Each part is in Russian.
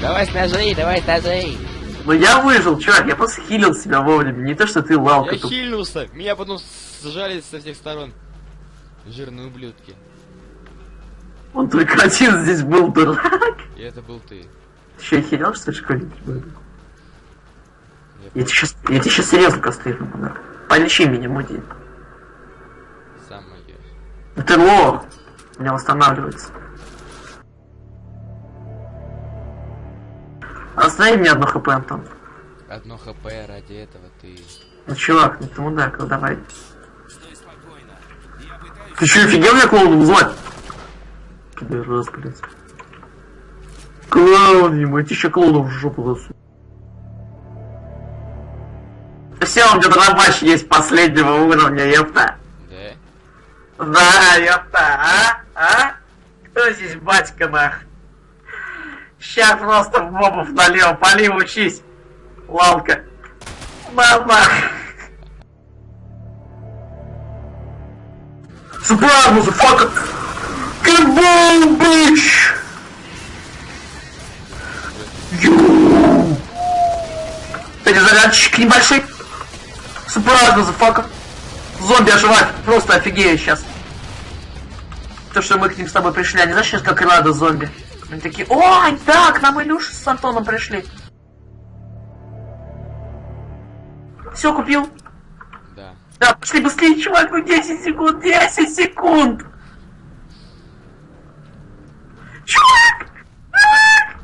Давай с ножей, давай с ножей. Ну я выжил, чувак, я просто хилил себя вовремя, не то что ты лалка Я тут. хильнулся, меня потом сжали со всех сторон. Жирные ублюдки. Он только один здесь был, дурак. И это был ты. Ты что, охерел, что ли, школьник? Я Я тебе сейчас, я тебе сейчас серьезно кастрирую, подарок. Полечи меня, муди. сам. Ну ты лох. У меня восстанавливается. Останови мне одно хп, Антон. Одно хп ради этого ты... Ну, чувак, ну ты мудак, ну давай. Ты что, офигел меня клоуном звать? Пидорас, блядь. Клоун ему, я тебе еще клоуном в жопу засу. Все, у меня дробач есть последнего уровня, ёпта. Да? Да, ёпта, а? А? Кто здесь батька, нах? Ща просто в мобов налево, пали, учись. Лалка. Мама. Surprise, motherfucker! Kaboom, bitch! Ю! Перезарядчик небольшой. Surprise, motherfucker! Зомби оживать, просто офигею сейчас. То, что мы к ним с тобой пришли, они знаешь, сейчас как рада зомби. Они такие, ой, да, к нам Илюша с Антоном пришли. Все, купил. Да. Да, пошли быстрее, чувак, ну 10 секунд, 10 секунд! Чувак! Чувак!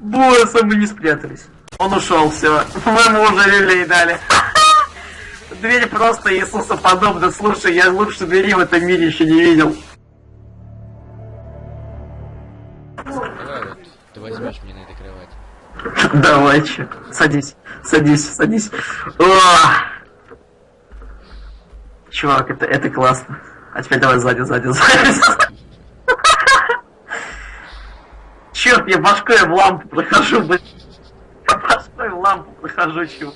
Босса мы не спрятались. Он ушел, все. Мы ему уже люлей дали. Дверь просто Иисуса подобна. Слушай, я лучше двери в этом мире еще не видел. Возьмешь меня на этой кровати. Давай, че. Садись, садись, садись. О! Чувак, это, это классно. А теперь давай сзади, сзади, сзади. Черт, я башкой в лампу прохожу, блин. Я башкой в лампу прохожу, чувак.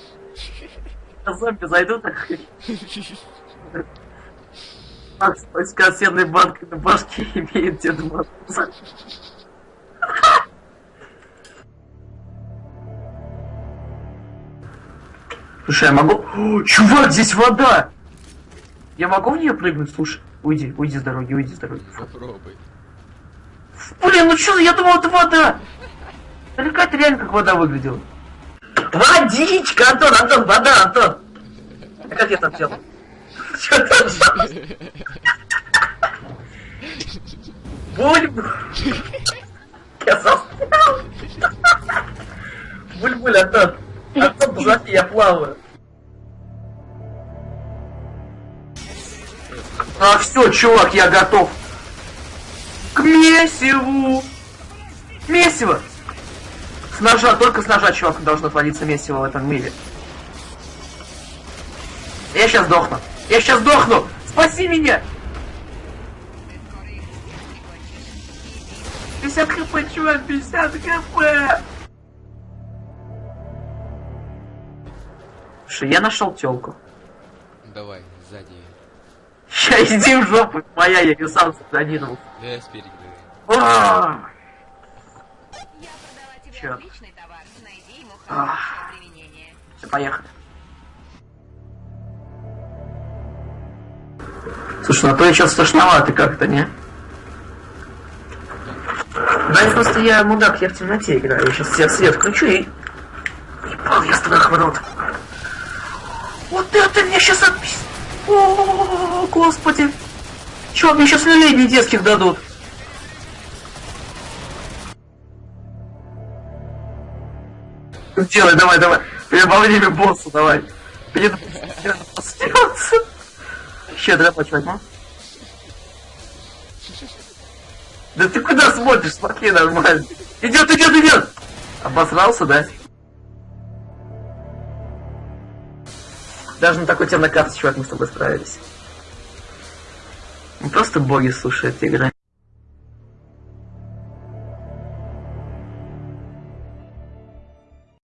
А Зомби зайдут, так с консервной банкой на башке имеет Деда Мороза. Слушай, я могу... О, чувак, здесь вода! Я могу в нее прыгнуть? Слушай, уйди, уйди с дороги, уйди с дороги. Попробуй. Блин, ну что, я думал, это вода! Далеко это реально как вода выглядела. Водичка, Антон, Антон, вода, Антон! А как я там делал? Что там? Буль... Я застрял! Буль-буль, Антон! Подожди, я плаваю. А, все, чувак, я готов. К месиву! Месиво! С ножа, только с ножа, чувак, должно твориться месиво в этом мире. Я сейчас сдохну. Я сейчас сдохну! Спаси меня! 50 хп, чувак, 50 хп! Слушай, я нашел телку. Давай, сзади. Ща иди в жопу, моя, я ее сам задинул. Да я спереди. А, Я продала тебе Чё? отличный товар. Найди ему Ах. хорошее применение. Все, поехали. Слушай, ну то сейчас страшновато как-то, не? Да, просто я мудак, я в темноте играю. Я сейчас себе свет включу и... Ебал я страх в рот. Вот это мне сейчас отпись... О, господи. Чё, мне сейчас люлей детских дадут? Делай, давай, давай. Время босса, давай. Перед боссом Ща, давай возьму. Да ты куда смотришь? Смотри нормально. Идет, идет, идет! Обосрался, да? Даже на такой темной карте, чувак, мы с тобой справились. Мы просто боги, слушай, этой игры.